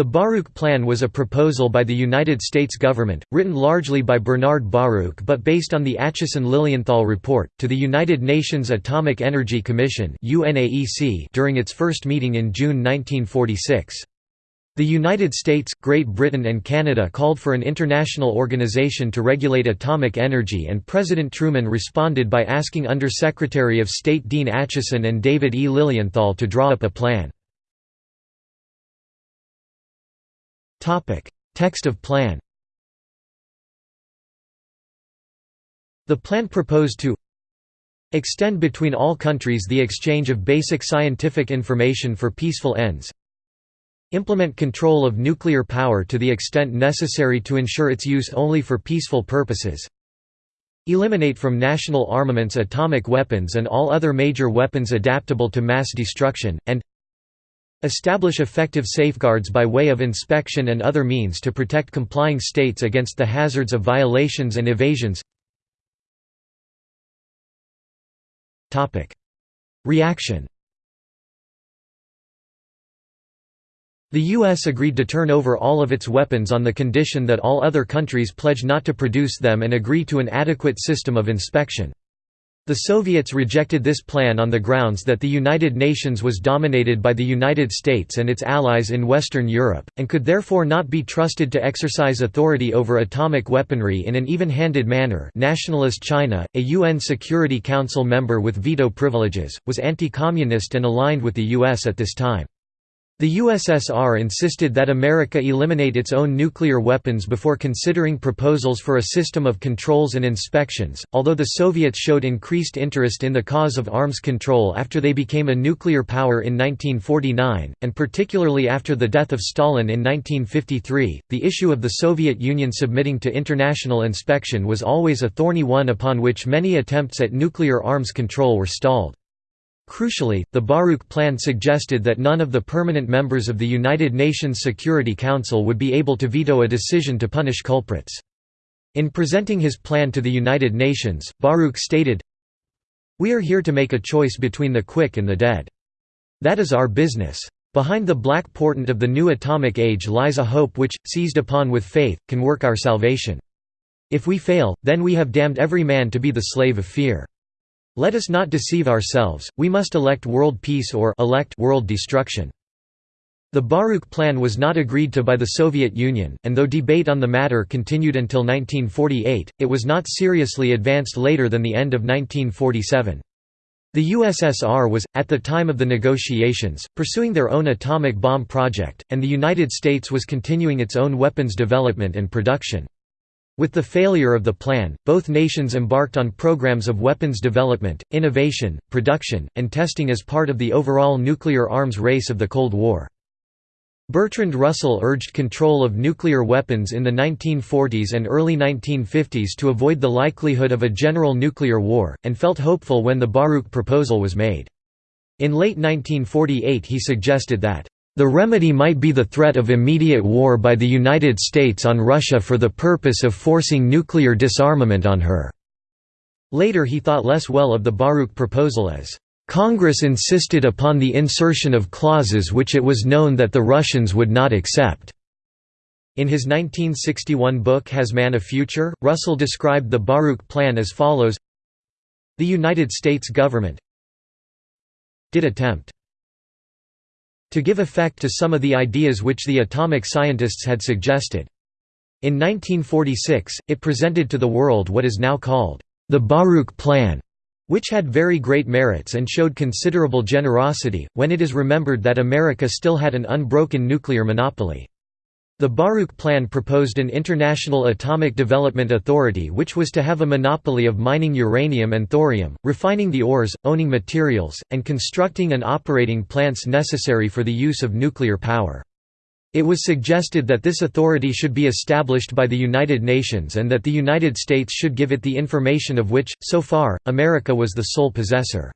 The Baruch Plan was a proposal by the United States government, written largely by Bernard Baruch but based on the Acheson-Lilienthal report, to the United Nations Atomic Energy Commission during its first meeting in June 1946. The United States, Great Britain and Canada called for an international organization to regulate atomic energy and President Truman responded by asking Under-Secretary of State Dean Acheson and David E. Lilienthal to draw up a plan. Text of plan The plan proposed to extend between all countries the exchange of basic scientific information for peaceful ends implement control of nuclear power to the extent necessary to ensure its use only for peaceful purposes eliminate from national armaments atomic weapons and all other major weapons adaptable to mass destruction, and Establish effective safeguards by way of inspection and other means to protect complying states against the hazards of violations and evasions Reaction The U.S. agreed to turn over all of its weapons on the condition that all other countries pledge not to produce them and agree to an adequate system of inspection. The Soviets rejected this plan on the grounds that the United Nations was dominated by the United States and its allies in Western Europe, and could therefore not be trusted to exercise authority over atomic weaponry in an even-handed manner Nationalist China, a UN Security Council member with veto privileges, was anti-communist and aligned with the US at this time. The USSR insisted that America eliminate its own nuclear weapons before considering proposals for a system of controls and inspections, although the Soviets showed increased interest in the cause of arms control after they became a nuclear power in 1949, and particularly after the death of Stalin in 1953, the issue of the Soviet Union submitting to international inspection was always a thorny one upon which many attempts at nuclear arms control were stalled. Crucially, the Baruch Plan suggested that none of the permanent members of the United Nations Security Council would be able to veto a decision to punish culprits. In presenting his plan to the United Nations, Baruch stated, We are here to make a choice between the quick and the dead. That is our business. Behind the black portent of the new atomic age lies a hope which, seized upon with faith, can work our salvation. If we fail, then we have damned every man to be the slave of fear. Let us not deceive ourselves, we must elect world peace or elect world destruction. The Baruch Plan was not agreed to by the Soviet Union, and though debate on the matter continued until 1948, it was not seriously advanced later than the end of 1947. The USSR was, at the time of the negotiations, pursuing their own atomic bomb project, and the United States was continuing its own weapons development and production. With the failure of the plan, both nations embarked on programs of weapons development, innovation, production, and testing as part of the overall nuclear arms race of the Cold War. Bertrand Russell urged control of nuclear weapons in the 1940s and early 1950s to avoid the likelihood of a general nuclear war, and felt hopeful when the Baruch proposal was made. In late 1948 he suggested that the remedy might be the threat of immediate war by the United States on Russia for the purpose of forcing nuclear disarmament on her." Later he thought less well of the Baruch proposal as, "...Congress insisted upon the insertion of clauses which it was known that the Russians would not accept." In his 1961 book Has Man a Future?, Russell described the Baruch Plan as follows The United States government did attempt to give effect to some of the ideas which the atomic scientists had suggested. In 1946, it presented to the world what is now called the Baruch Plan, which had very great merits and showed considerable generosity, when it is remembered that America still had an unbroken nuclear monopoly. The Baruch Plan proposed an international atomic development authority which was to have a monopoly of mining uranium and thorium, refining the ores, owning materials, and constructing and operating plants necessary for the use of nuclear power. It was suggested that this authority should be established by the United Nations and that the United States should give it the information of which, so far, America was the sole possessor.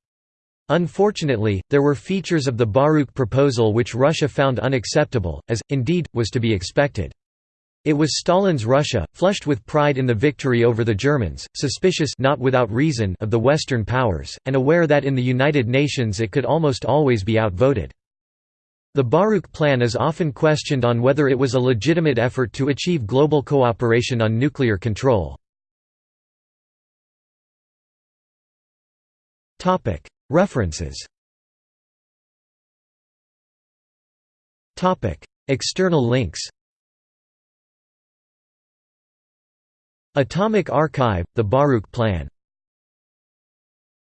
Unfortunately, there were features of the Baruch proposal which Russia found unacceptable, as, indeed, was to be expected. It was Stalin's Russia, flushed with pride in the victory over the Germans, suspicious not without reason of the Western powers, and aware that in the United Nations it could almost always be outvoted. The Baruch Plan is often questioned on whether it was a legitimate effort to achieve global cooperation on nuclear control. References. External links. Atomic Archive – The Baruch Plan